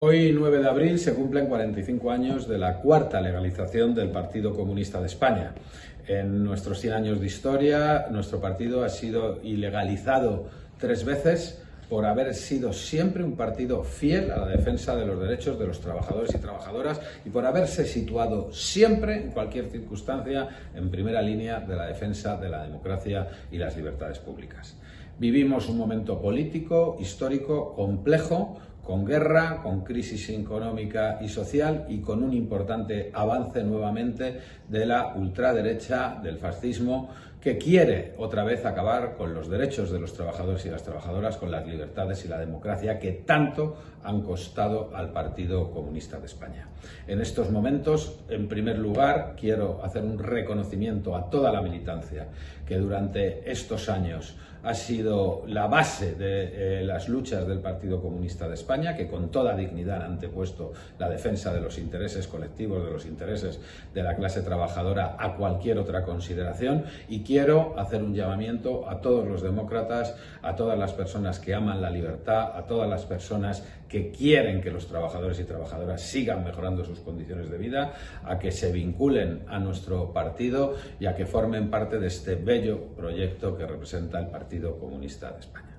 Hoy, 9 de abril, se cumplen 45 años de la cuarta legalización del Partido Comunista de España. En nuestros 100 años de historia, nuestro partido ha sido ilegalizado tres veces por haber sido siempre un partido fiel a la defensa de los derechos de los trabajadores y trabajadoras y por haberse situado siempre, en cualquier circunstancia, en primera línea de la defensa de la democracia y las libertades públicas. Vivimos un momento político, histórico, complejo, con guerra, con crisis económica y social y con un importante avance nuevamente de la ultraderecha, del fascismo, que quiere otra vez acabar con los derechos de los trabajadores y las trabajadoras, con las libertades y la democracia que tanto han costado al Partido Comunista de España. En estos momentos, en primer lugar, quiero hacer un reconocimiento a toda la militancia que durante estos años ha sido la base de eh, las luchas del Partido Comunista de España, que con toda dignidad han antepuesto la defensa de los intereses colectivos, de los intereses de la clase trabajadora a cualquier otra consideración y quiero hacer un llamamiento a todos los demócratas, a todas las personas que aman la libertad, a todas las personas que quieren que los trabajadores y trabajadoras sigan mejorando sus condiciones de vida, a que se vinculen a nuestro partido y a que formen parte de este bello proyecto que representa el Partido Comunista de España.